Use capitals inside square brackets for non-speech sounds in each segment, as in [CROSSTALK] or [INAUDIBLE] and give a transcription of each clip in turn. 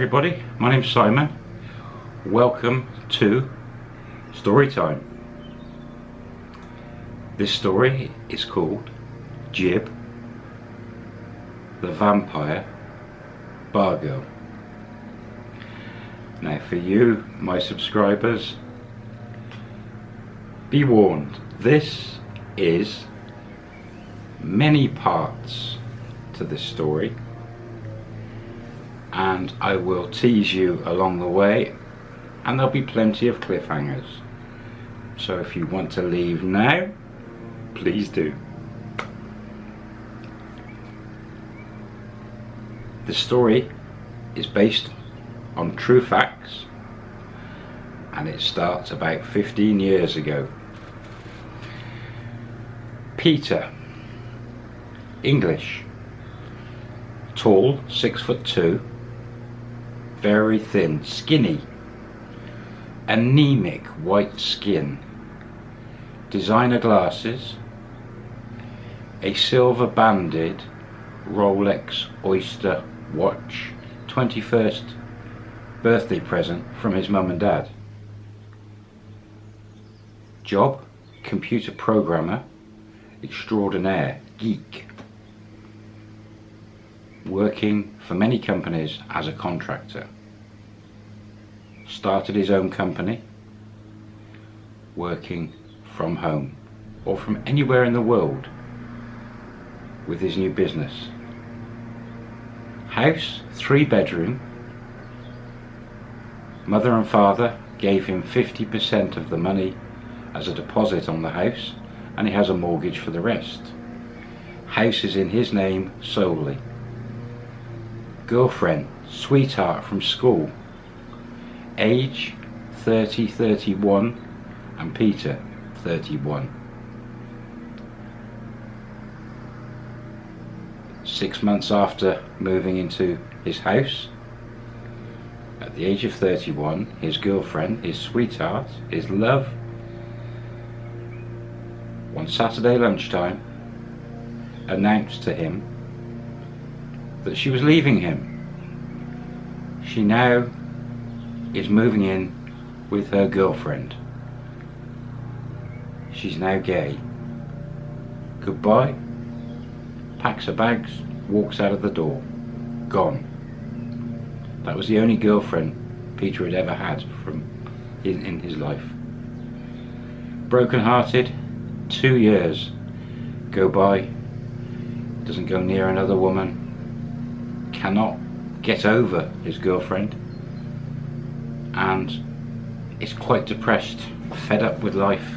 everybody, my name's Simon. Welcome to Storytime. This story is called Jib, the Vampire Bar Girl. Now for you, my subscribers, be warned, this is many parts to this story and I will tease you along the way and there'll be plenty of cliffhangers. So if you want to leave now please do. The story is based on true facts and it starts about 15 years ago. Peter English tall six foot two very thin, skinny, anemic white skin, designer glasses, a silver banded Rolex Oyster watch, 21st birthday present from his mum and dad. Job, computer programmer, extraordinaire, geek working for many companies as a contractor. Started his own company, working from home or from anywhere in the world with his new business. House, three bedroom. Mother and father gave him 50% of the money as a deposit on the house and he has a mortgage for the rest. House is in his name solely girlfriend, sweetheart from school, age 30, 31, and Peter 31. Six months after moving into his house, at the age of 31, his girlfriend, his sweetheart, his love, one Saturday lunchtime, announced to him that she was leaving him. She now is moving in with her girlfriend. She's now gay. Goodbye. Packs her bags, walks out of the door. Gone. That was the only girlfriend Peter had ever had from in, in his life. Broken hearted, two years go by, doesn't go near another woman, cannot get over his girlfriend and is quite depressed, fed up with life.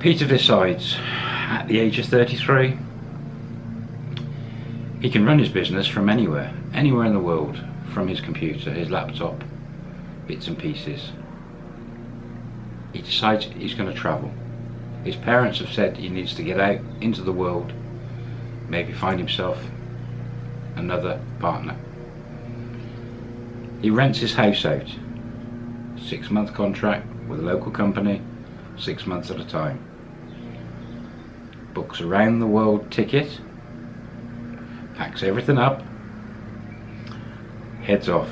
Peter decides at the age of 33 he can run his business from anywhere, anywhere in the world, from his computer, his laptop, bits and pieces. He decides he's going to travel. His parents have said he needs to get out into the world maybe find himself another partner. He rents his house out, six month contract with a local company, six months at a time. Books around the world ticket, packs everything up, heads off.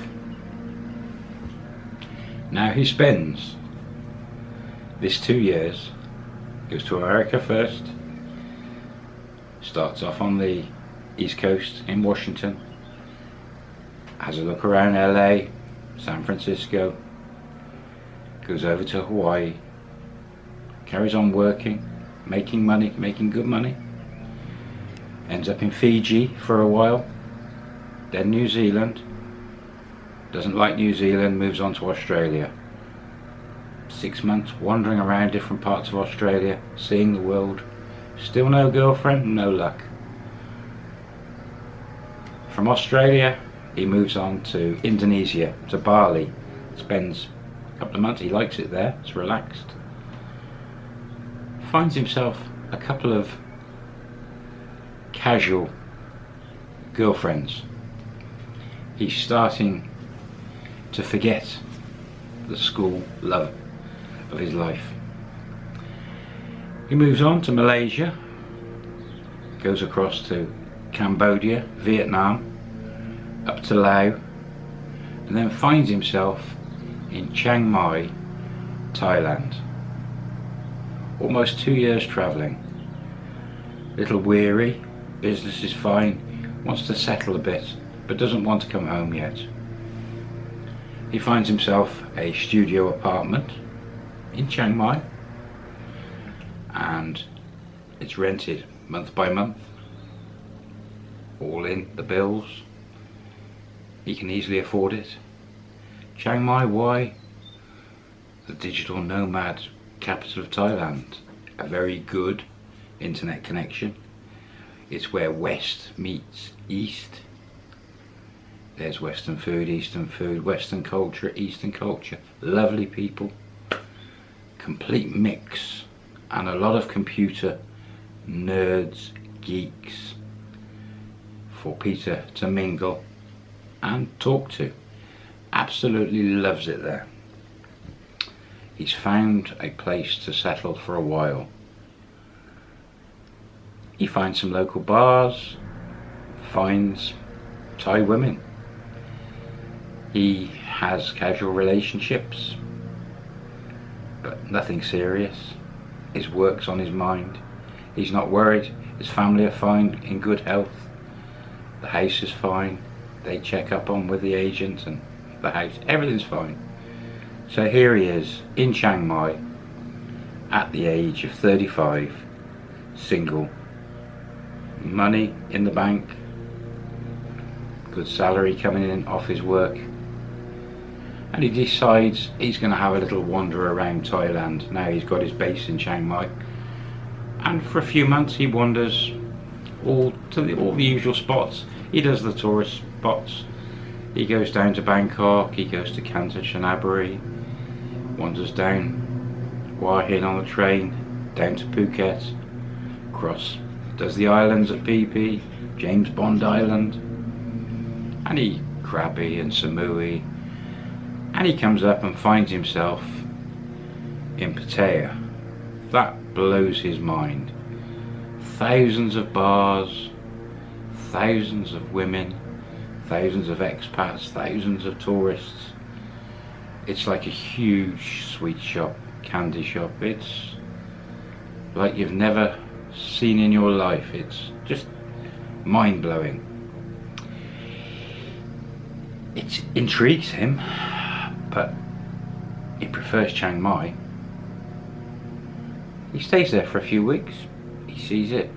Now he spends this two years, goes to America first, starts off on the east coast in Washington has a look around LA San Francisco goes over to Hawaii carries on working making money making good money ends up in Fiji for a while then New Zealand doesn't like New Zealand moves on to Australia. Six months wandering around different parts of Australia seeing the world Still no girlfriend? No luck. From Australia, he moves on to Indonesia, to Bali. Spends a couple of months, he likes it there, it's relaxed. Finds himself a couple of casual girlfriends. He's starting to forget the school love of his life. He moves on to Malaysia, goes across to Cambodia, Vietnam, up to Laos and then finds himself in Chiang Mai, Thailand. Almost two years travelling. Little weary, business is fine, wants to settle a bit, but doesn't want to come home yet. He finds himself a studio apartment in Chiang Mai and it's rented month by month all in the bills. He can easily afford it. Chiang Mai why? The digital nomad capital of Thailand. A very good internet connection. It's where west meets east. There's western food eastern food western culture eastern culture. Lovely people. Complete mix and a lot of computer nerds, geeks for Peter to mingle and talk to. Absolutely loves it there. He's found a place to settle for a while. He finds some local bars, finds Thai women. He has casual relationships, but nothing serious. His work's on his mind. He's not worried. His family are fine, in good health. The house is fine. They check up on with the agent and the house. Everything's fine. So here he is in Chiang Mai at the age of 35, single, money in the bank, good salary coming in off his work and he decides he's going to have a little wander around Thailand. Now he's got his base in Chiang Mai. And for a few months he wanders all to the, all the usual spots. He does the tourist spots. He goes down to Bangkok. He goes to Kanchanaburi wanders down Hua Hin on the train down to Phuket. Across does the islands at Phi James Bond Island. And he Krabi and Samui and he comes up and finds himself in Pattaya. That blows his mind. Thousands of bars, thousands of women, thousands of expats, thousands of tourists. It's like a huge sweet shop, candy shop. It's like you've never seen in your life. It's just mind-blowing. It intrigues him he prefers Chiang Mai. He stays there for a few weeks, he sees it,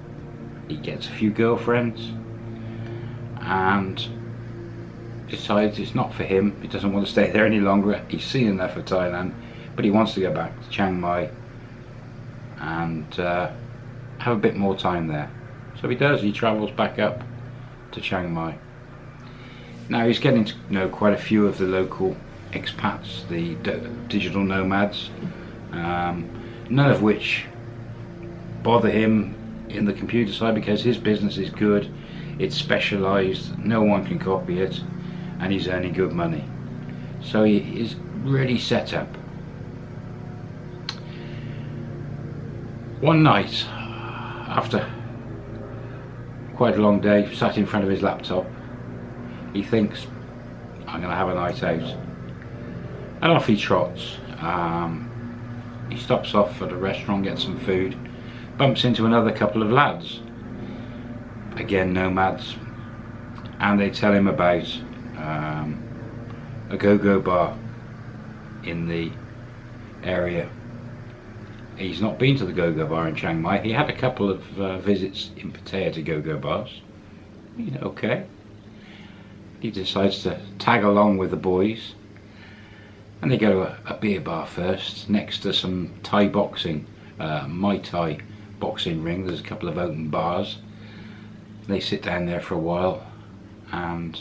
he gets a few girlfriends and decides it's not for him, he doesn't want to stay there any longer, he's seen enough of Thailand, but he wants to go back to Chiang Mai and uh, have a bit more time there. So he does, he travels back up to Chiang Mai. Now he's getting to know quite a few of the local expats, the digital nomads, um, none of which bother him in the computer side because his business is good, it's specialised, no one can copy it, and he's earning good money. So he is really set up. One night, after quite a long day, sat in front of his laptop, he thinks, I'm going to have a night out and off he trots. Um, he stops off at a restaurant, gets some food, bumps into another couple of lads, again nomads, and they tell him about um, a go-go bar in the area. He's not been to the go-go bar in Chiang Mai. He had a couple of uh, visits in Pattaya to go-go bars. You know, okay. He decides to tag along with the boys and they go to a, a, beer bar first. Next to some Thai boxing uh, Muay Thai boxing ring there's a couple of open bars. They sit down there for a while and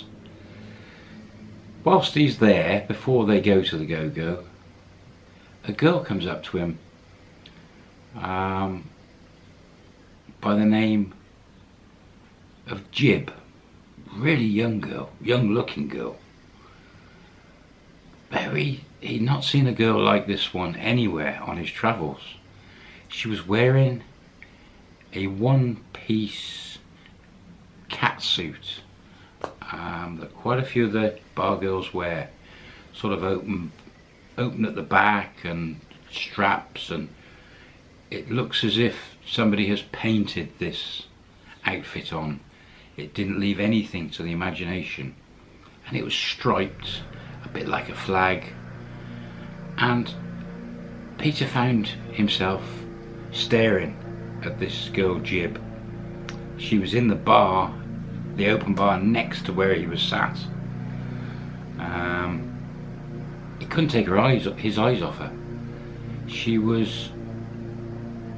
whilst he's there before they go to the go-go a girl comes up to him um, by the name of Jib. Really young girl young looking girl very he'd not seen a girl like this one anywhere on his travels. She was wearing a one-piece cat suit. um, that quite a few of the bar girls wear. Sort of open, open at the back and straps and it looks as if somebody has painted this outfit on. It didn't leave anything to the imagination. And it was striped, bit like a flag. And Peter found himself staring at this girl Jib. She was in the bar, the open bar next to where he was sat. Um, he couldn't take her eyes, his eyes off her. She was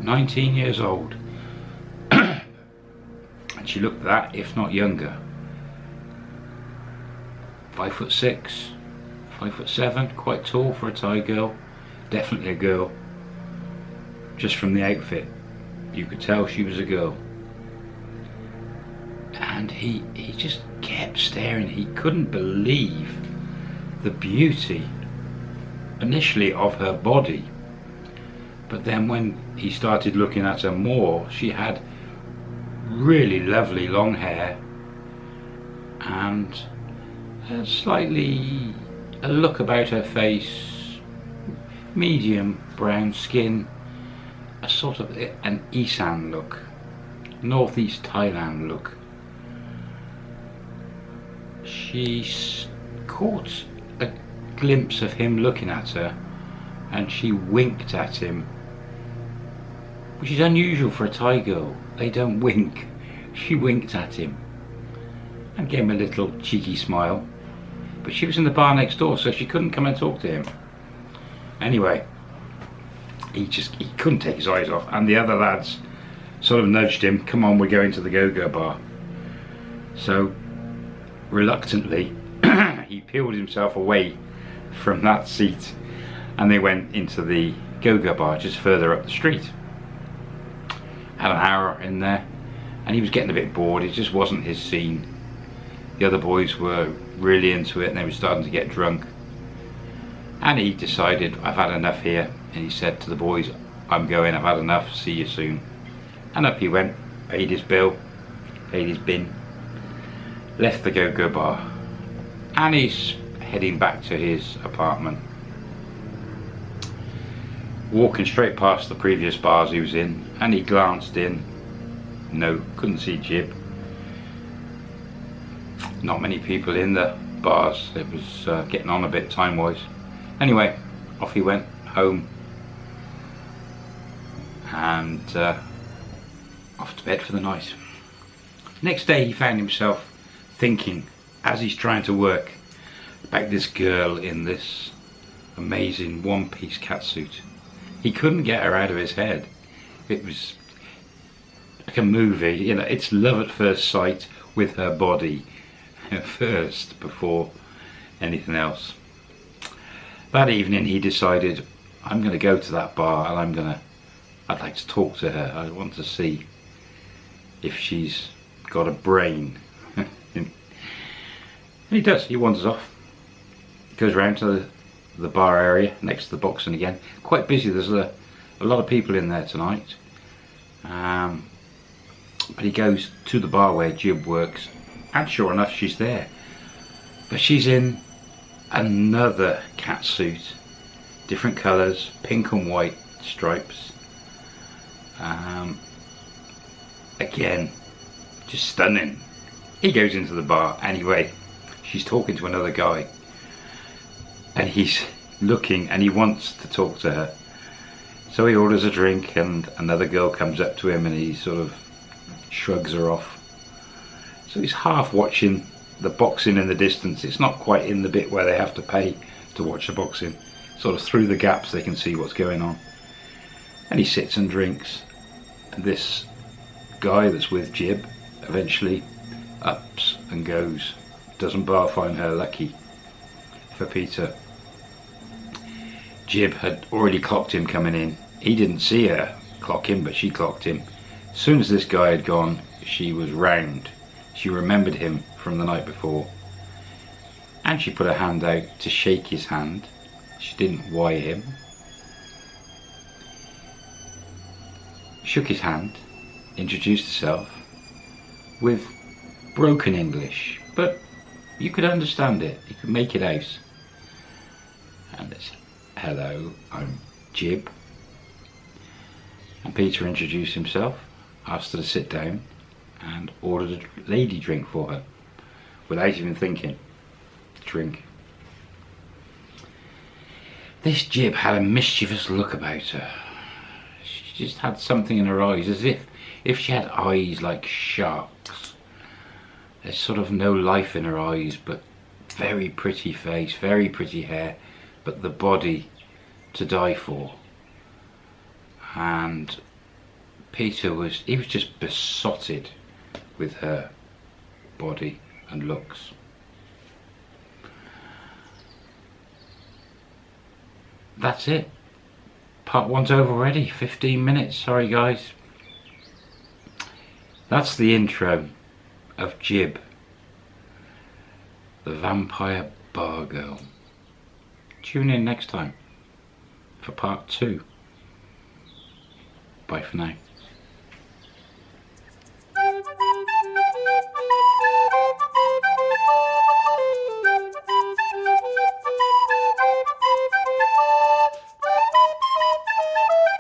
19 years old [COUGHS] and she looked that if not younger five foot six five foot seven quite tall for a Thai girl definitely a girl. Just from the outfit you could tell she was a girl. And he he just kept staring. He couldn't believe the beauty initially of her body. But then when he started looking at her more she had really lovely long hair and slightly a look about her face medium brown skin a sort of an Isan look northeast Thailand look she caught a glimpse of him looking at her and she winked at him which is unusual for a Thai girl. They don't [LAUGHS] wink. She winked at him and gave him a little cheeky smile. But she was in the bar next door, so she couldn't come and talk to him. Anyway, he just he couldn't take his eyes off, and the other lads sort of nudged him, come on, we're going to the go-go bar. So, reluctantly, [CLEARS THROAT] he peeled himself away from that seat and they went into the go-go bar just further up the street had an hour in there and he was getting a bit bored it just wasn't his scene the other boys were really into it and they were starting to get drunk. And he decided I've had enough here and he said to the boys I'm going I've had enough see you soon. And up he went paid his bill paid his bin left the go-go bar. And he's heading back to his apartment. Walking straight past the previous bars he was in and he glanced in. No couldn't see Jib not many people in the bars. It was uh, getting on a bit time wise anyway off he went home. And uh, off to bed for the night. Next day he found himself thinking as he's trying to work about this girl in this amazing one-piece catsuit. He couldn't get her out of his head. It was like a movie, you know, it's love at first sight with her body first before anything else. That evening he decided, I'm going to go to that bar and I'm going to, I'd like to talk to her. I want to see if she's got a brain. [LAUGHS] and he does, he wanders off. Goes round to the the bar area next to the boxing again. Quite busy, there's a, a lot of people in there tonight. Um, but he goes to the bar where Jib works and sure enough she's there. But she's in another cat suit, different colours, pink and white stripes. Um, again, just stunning. He goes into the bar anyway. She's talking to another guy and he's looking and he wants to talk to her. So he orders a drink and another girl comes up to him and he sort of shrugs her off. So he's half watching the boxing in the distance. It's not quite in the bit where they have to pay to watch the boxing. Sort of through the gaps they can see what's going on. And he sits and drinks. And this guy that's with Jib eventually ups and goes. Doesn't Bar find her lucky for Peter Jib had already clocked him coming in. He didn't see her clock him, but she clocked him. As soon as this guy had gone, she was round. She remembered him from the night before. And she put her hand out to shake his hand. She didn't wai him. Shook his hand, introduced herself with broken English, but You could understand it. You could make it out. And it's, hello, I'm Jib. And Peter introduced himself, asked her to sit down, and ordered a lady drink for her, without even thinking. Drink. This Jib had a mischievous look about her. She just had something in her eyes, as if if she had eyes like sharks. There's sort of no life in her eyes, but very pretty face, very pretty hair, but the body to die for. And Peter was, he was just besotted with her body and looks. That's it. Part one's over already, 15 minutes, sorry guys. That's the intro of Jib, the vampire bar girl. Tune in next time for part two. Bye for now.